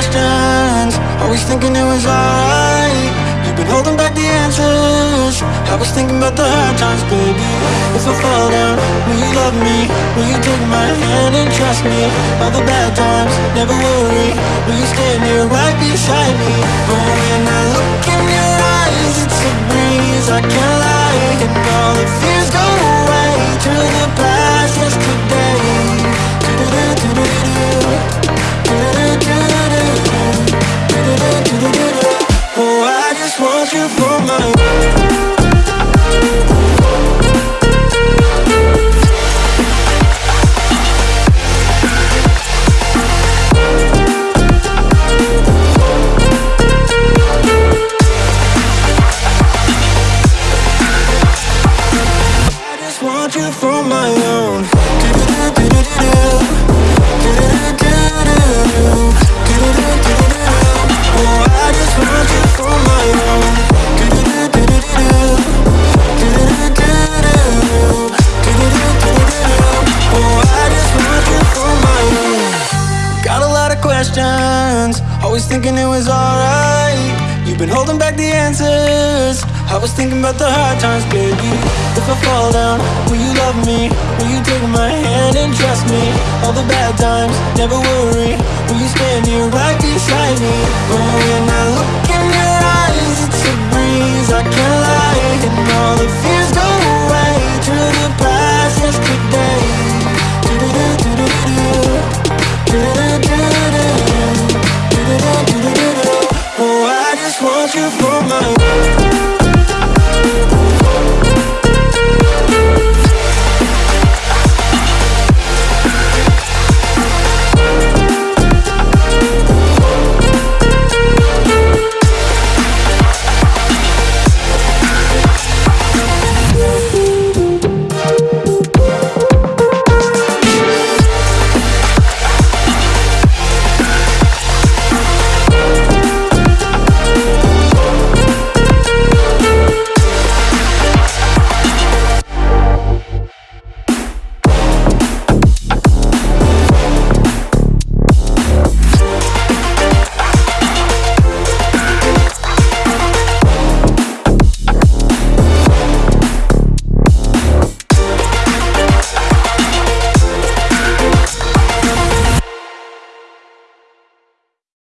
questions Always thinking it was alright You've been holding back the answers I was thinking about the hard times, baby If I fall down, will you love me? Will you take my hand and trust me? All the bad times, never worry Will you stand here right beside me? But when want you for my questions, always thinking it was alright. You've been holding back the answers. I was thinking about the hard times, baby. If I fall down, will you love me? Will you take my hand and trust me? All the bad times, never worry. Will you stand here right beside me? want you for my world